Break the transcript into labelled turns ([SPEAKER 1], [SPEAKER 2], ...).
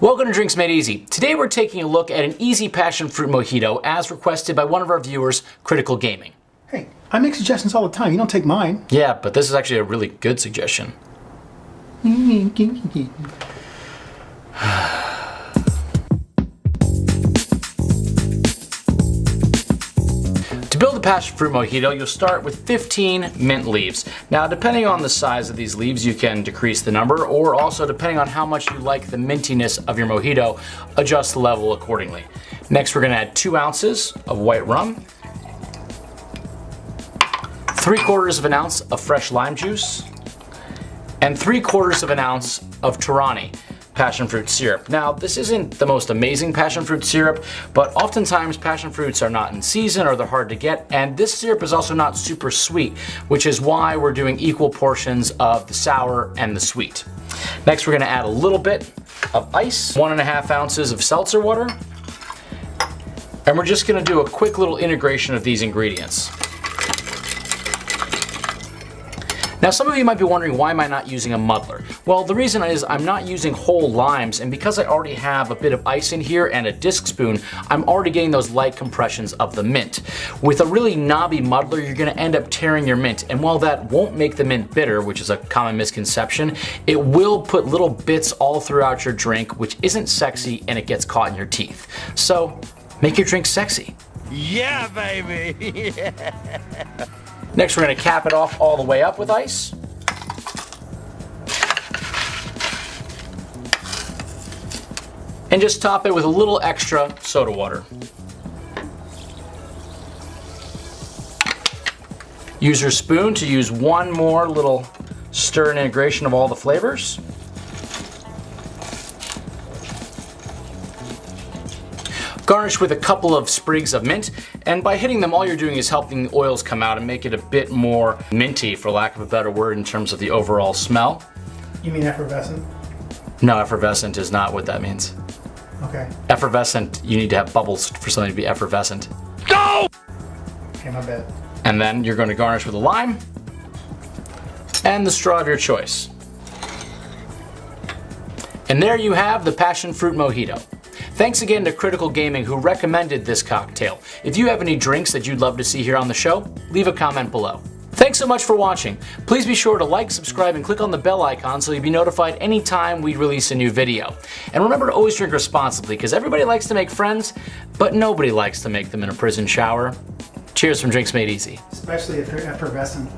[SPEAKER 1] Welcome to Drinks Made Easy. Today we're taking a look at an easy passion fruit mojito as requested by one of our viewers, Critical Gaming.
[SPEAKER 2] Hey, I make suggestions all the time. You don't take mine.
[SPEAKER 1] Yeah, but this is actually a really good suggestion. To build a passion fruit mojito, you'll start with 15 mint leaves. Now, depending on the size of these leaves, you can decrease the number, or also depending on how much you like the mintiness of your mojito, adjust the level accordingly. Next, we're gonna add two ounces of white rum, three quarters of an ounce of fresh lime juice, and three quarters of an ounce of Torani passion fruit syrup. Now, this isn't the most amazing passion fruit syrup, but oftentimes passion fruits are not in season or they're hard to get, and this syrup is also not super sweet, which is why we're doing equal portions of the sour and the sweet. Next, we're gonna add a little bit of ice, one and a half ounces of seltzer water, and we're just gonna do a quick little integration of these ingredients. Now some of you might be wondering why am I not using a muddler? Well the reason is I'm not using whole limes and because I already have a bit of ice in here and a disc spoon I'm already getting those light compressions of the mint. With a really knobby muddler you're going to end up tearing your mint and while that won't make the mint bitter which is a common misconception it will put little bits all throughout your drink which isn't sexy and it gets caught in your teeth. So make your drink sexy.
[SPEAKER 3] Yeah, baby!
[SPEAKER 1] yeah. Next we're going to cap it off all the way up with ice. And just top it with a little extra soda water. Use your spoon to use one more little stir and integration of all the flavors. Garnish with a couple of sprigs of mint, and by hitting them all you're doing is helping the oils come out and make it a bit more minty for lack of a better word in terms of the overall smell.
[SPEAKER 2] You mean effervescent?
[SPEAKER 1] No, effervescent is not what that means.
[SPEAKER 2] Okay.
[SPEAKER 1] Effervescent, you need to have bubbles for something to be effervescent.
[SPEAKER 3] Go!
[SPEAKER 2] Okay, my bad.
[SPEAKER 1] And then you're going to garnish with a lime and the straw of your choice. And there you have the passion fruit mojito. Thanks again to Critical Gaming who recommended this cocktail. If you have any drinks that you'd love to see here on the show, leave a comment below. Thanks so much for watching. Please be sure to like, subscribe, and click on the bell icon so you'll be notified anytime we release a new video. And remember to always drink responsibly because everybody likes to make friends, but nobody likes to make them in a prison shower. Cheers from Drinks Made Easy.
[SPEAKER 2] Especially if they're effervescent.